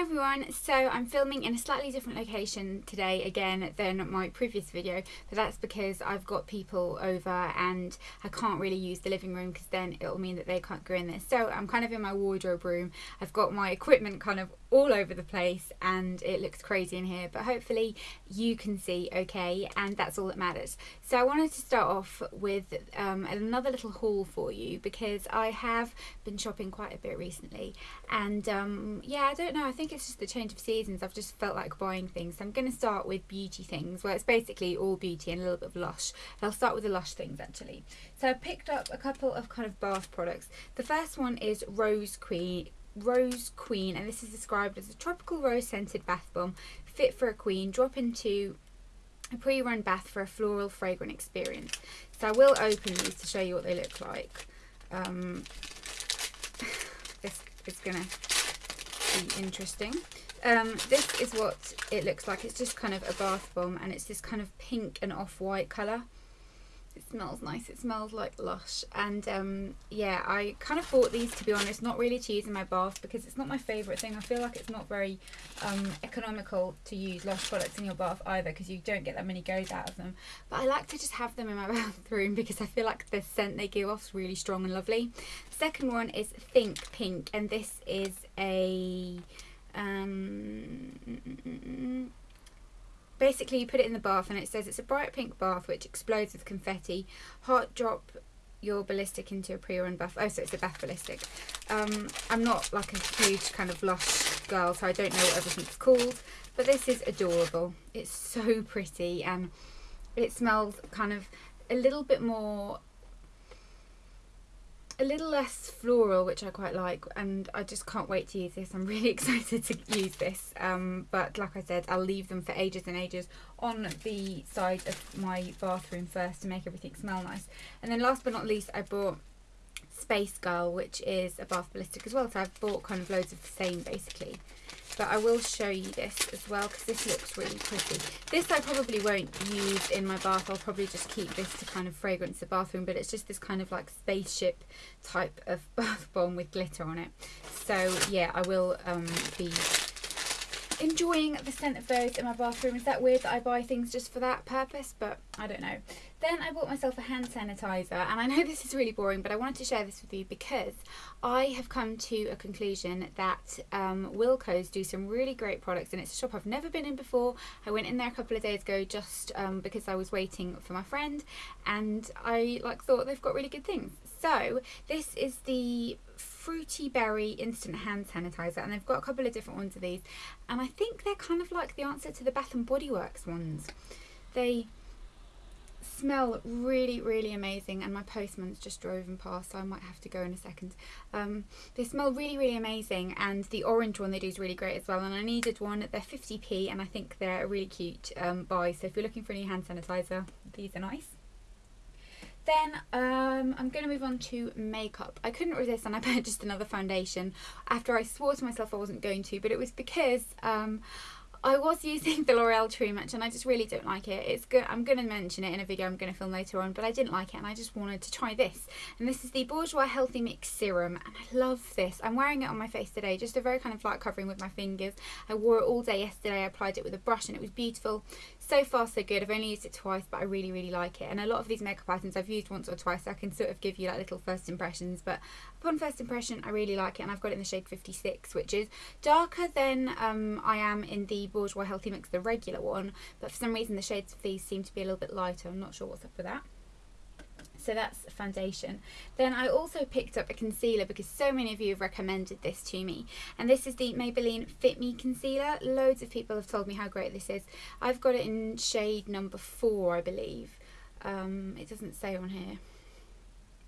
Hi everyone, so I'm filming in a slightly different location today again than my previous video but that's because I've got people over and I can't really use the living room because then it'll mean that they can't go in there. So I'm kind of in my wardrobe room, I've got my equipment kind of all over the place and it looks crazy in here but hopefully you can see okay? And that's all that matters. So I wanted to start off with um, another little haul for you because I have been shopping quite a bit recently. And um, yeah I don't know. I think it's just the change of seasons. I've just felt like buying things. So I'm going to start with beauty things. Where it's basically all beauty and a little bit of lush. And I'll start with the lush things actually. So I picked up a couple of kind of bath products. The first one is Rose Queen Rose Queen and this is described as a tropical rose scented bath bomb fit for a queen drop into a pre-run bath for a floral fragrant experience. So I will open these to show you what they look like. Um, this is gonna be interesting. Um, this is what it looks like. It's just kind of a bath bomb and it's this kind of pink and off-white colour it smells nice. It smells like lush. And um, yeah I kind of bought these to be honest not really to use in my bath because it's not my favourite thing. I feel like it's not very um, economical to use lush products in your bath either because you don't get that many goes out of them. But I like to just have them in my bathroom because I feel like the scent they give off is really strong and lovely. Second one is Think Pink and this is a um, mm, mm, mm, basically you put it in the bath and it says it's a bright pink bath which explodes with confetti. Hot drop your ballistic into a pre-run bath. Oh so it's a bath ballistic. Um, i'm not like a huge kind of lush girl so i don't know what everything's called but this is adorable. It's so pretty and it smells kind of a little bit more a little less floral which I quite like and I just can't wait to use this. I'm really excited to use this um, but like I said I'll leave them for ages and ages on the side of my bathroom first to make everything smell nice. And then last but not least I bought Space Girl which is a bath ballistic as well. So I've bought kind of loads of the same basically but I will show you this as well because this looks really pretty. This I probably won't use in my bath. I'll probably just keep this to kind of fragrance the bathroom, but it's just this kind of like spaceship type of bath bomb with glitter on it. So yeah, I will um, be enjoying the scent of those in my bathroom. Is that weird that I buy things just for that purpose? But I don't know. Then I bought myself a hand sanitizer and I know this is really boring but I wanted to share this with you because I have come to a conclusion that um, Wilko's do some really great products and it's a shop I've never been in before. I went in there a couple of days ago just um, because I was waiting for my friend and I like thought they've got really good things. So this is the fruity berry instant hand sanitizer and they've got a couple of different ones of these and I think they're kind of like the answer to the Bath and Body Works ones. They smell really really amazing and my postman's just driven past so I might have to go in a second. Um, they smell really really amazing and the orange one they do is really great as well and I needed one. They're 50p and I think they're a really cute um, buy so if you're looking for any hand sanitizer these are nice. Then um, I'm going to move on to makeup. I couldn't resist and I purchased another foundation. After I swore to myself I wasn't going to, but it was because um, I was using the L'Oreal True Match and I just really don't like it. It's good. I'm going to mention it in a video I'm going to film later on, but I didn't like it and I just wanted to try this. And this is the Bourjois Healthy Mix Serum and I love this. I'm wearing it on my face today, just a very kind of light covering with my fingers. I wore it all day yesterday. I applied it with a brush and it was beautiful. So far so good. I've only used it twice, but I really, really like it. And a lot of these makeup items I've used once or twice, so I can sort of give you like little first impressions. But upon first impression, I really like it. And I've got it in the shade 56, which is darker than um, I am in the Bourjois Healthy Mix, the regular one. But for some reason, the shades of these seem to be a little bit lighter. I'm not sure what's up with that so that's foundation. Then I also picked up a concealer because so many of you have recommended this to me. And this is the Maybelline Fit Me concealer. Loads of people have told me how great this is. I've got it in shade number four I believe. Um, it doesn't say on here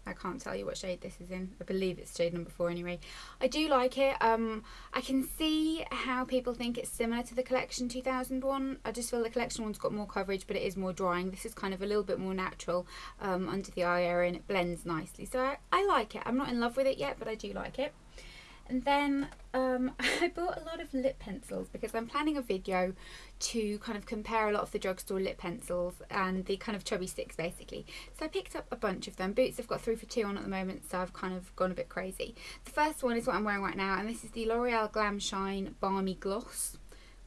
I can't tell you what shade this is in. I believe it's shade number four anyway. I do like it. Um, I can see how people think it's similar to the Collection 2001. I just feel the Collection one's got more coverage but it is more drying. This is kind of a little bit more natural um, under the eye area and it blends nicely. So I, I like it. I'm not in love with it yet but I do like it. And then um, I bought a lot of lip pencils because I'm planning a video to kind of compare a lot of the drugstore lip pencils and the kind of chubby sticks basically. So I picked up a bunch of them. Boots I've got three for two on at the moment so I've kind of gone a bit crazy. The first one is what I'm wearing right now and this is the L'Oreal Glam Shine Balmy Gloss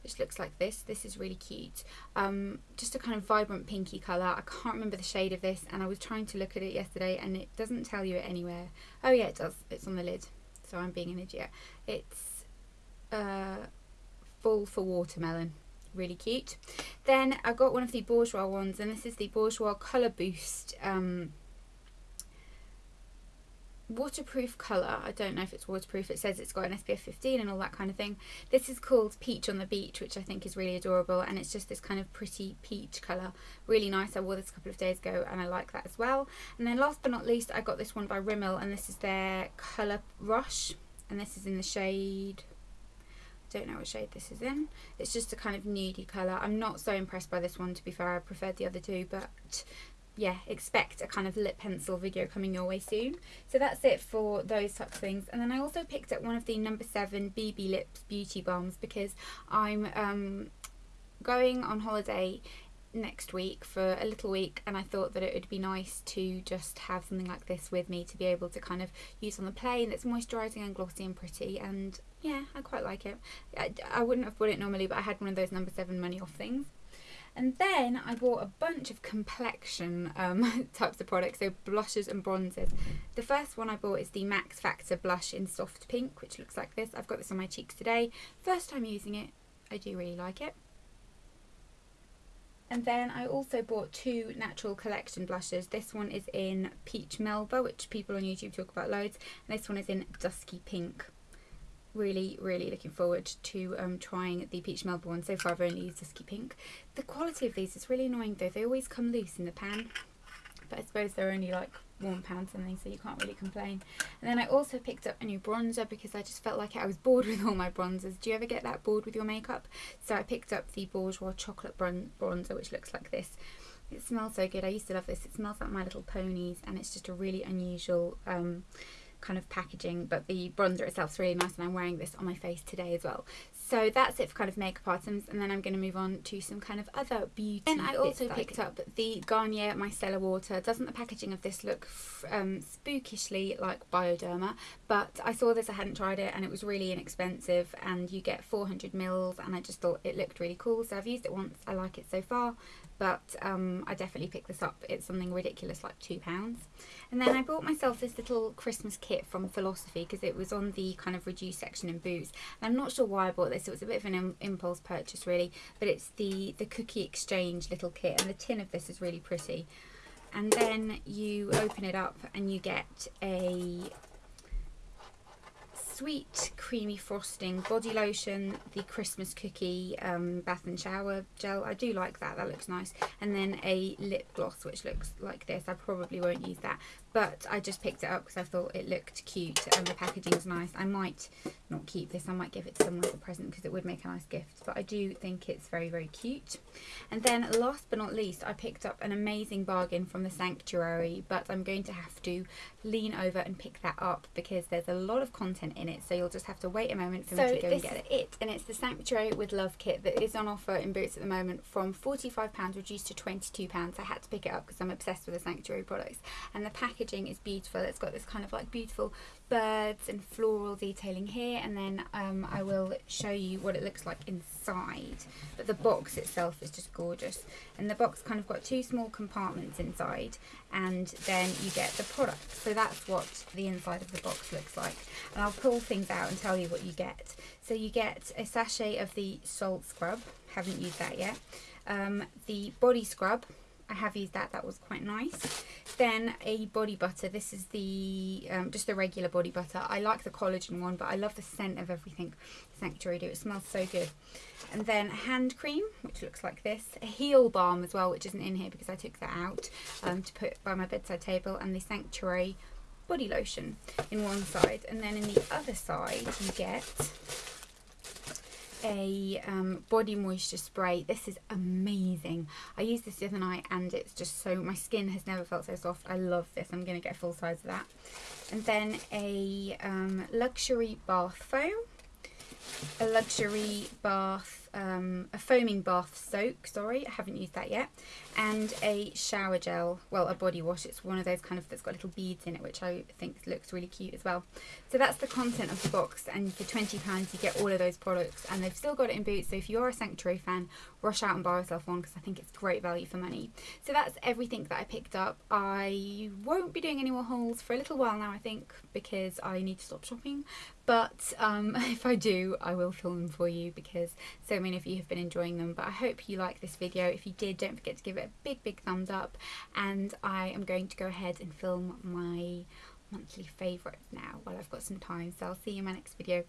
which looks like this. This is really cute. Um, just a kind of vibrant pinky colour. I can't remember the shade of this and I was trying to look at it yesterday and it doesn't tell you it anywhere. Oh yeah, it does. It's on the lid. So I'm being an idiot. It's uh, full for watermelon. Really cute. Then I got one of the Bourjois ones and this is the Bourjois Colour Boost um, waterproof colour. I don't know if it's waterproof. It says it's got an SPF 15 and all that kind of thing. This is called Peach on the Beach, which I think is really adorable. And it's just this kind of pretty peach colour. Really nice. I wore this a couple of days ago and I like that as well. And then last but not least, I got this one by Rimmel and this is their Colour Rush. And this is in the shade don't know what shade this is in. It's just a kind of nudie colour. I'm not so impressed by this one to be fair. I preferred the other two, but yeah, expect a kind of lip pencil video coming your way soon. So that's it for those types of things. And then I also picked up one of the number seven BB Lips Beauty Balms because I'm um, going on holiday next week for a little week and I thought that it would be nice to just have something like this with me to be able to kind of use on the plane that's moisturising and glossy and pretty and yeah I quite like it I, I wouldn't have bought it normally but I had one of those number 7 money off things and then I bought a bunch of complexion um, types of products, so blushes and bronzers. The first one I bought is the Max Factor blush in soft pink, which looks like this. I've got this on my cheeks today. First time using it, I do really like it. And then I also bought two natural collection blushes. This one is in Peach Melba, which people on YouTube talk about loads. And this one is in Dusky Pink really really looking forward to um, trying the peach melba so far I've only used dusky pink. The quality of these is really annoying though. They always come loose in the pan but I suppose they're only like one pound something so you can't really complain. And then I also picked up a new bronzer because I just felt like I was bored with all my bronzers. Do you ever get that bored with your makeup? So I picked up the Bourjois chocolate bron bronzer which looks like this. It smells so good. I used to love this. It smells like My Little Ponies and it's just a really unusual um, kind of packaging but the bronzer itself is really nice and I'm wearing this on my face today as well. So that's it for kind of makeup items and then I'm going to move on to some kind of other beauty and I also picked up the Garnier Micellar Water. Doesn't the packaging of this look um, spookishly like Bioderma? But I saw this I hadn't tried it and it was really inexpensive and you get 400 mils and I just thought it looked really cool so I've used it once. I like it so far but um, I definitely picked this up. It's something ridiculous like £2. And then I bought myself this little Christmas kit from Philosophy because it was on the kind of reduced section in Boots. And I'm not sure why I bought this. It was a bit of an Im impulse purchase really, but it's the, the Cookie Exchange little kit and the tin of this is really pretty. And then you open it up and you get a sweet creamy frosting body lotion the christmas cookie um, bath and shower gel i do like that that looks nice and then a lip gloss which looks like this i probably won't use that but I just picked it up because I thought it looked cute and the packaging is nice. I might not keep this, I might give it to someone as a present because it would make a nice gift, but I do think it's very, very cute. And then last but not least, I picked up an amazing bargain from the Sanctuary, but I'm going to have to lean over and pick that up because there's a lot of content in it, so you'll just have to wait a moment for so me to go and get it. it. And it's the Sanctuary with Love kit that is on offer in Boots at the moment from £45 reduced to £22. I had to pick it up because I'm obsessed with the Sanctuary products. And the packaging is beautiful. It's got this kind of like beautiful birds and floral detailing here and then um, I will show you what it looks like inside. But the box itself is just gorgeous. And the box kind of got two small compartments inside and then you get the product. So that's what the inside of the box looks like. And I'll pull things out and tell you what you get. So you get a sachet of the salt scrub. Haven't used that yet. Um, the body scrub I have used that, that was quite nice. Then a body butter, this is the, um, just the regular body butter. I like the collagen one, but I love the scent of everything Sanctuary do. It smells so good. And then hand cream, which looks like this. A heel balm as well, which isn't in here because I took that out um, to put by my bedside table. And the Sanctuary body lotion in one side. And then in the other side, you get a um, body moisture spray. This is amazing. I used this the other night and it's just so, my skin has never felt so soft. I love this. I'm to get a full size of that. And then a um, luxury bath foam. A luxury bath um, a foaming bath soak, sorry, I haven't used that yet, and a shower gel, well, a body wash. It's one of those kind of that's got little beads in it, which I think looks really cute as well. So that's the content of the box, and for £20 you get all of those products, and they've still got it in Boots, so if you're a Sanctuary fan, rush out and buy yourself one, because I think it's great value for money. So that's everything that I picked up. I won't be doing any more hauls for a little while now, I think, because I need to stop shopping, but um, if I do, I will film them for you, because so many of you have been enjoying them but I hope you like this video. If you did don't forget to give it a big big thumbs up. And I am going to go ahead and film my monthly favourites now while I've got some time. So I'll see you in my next video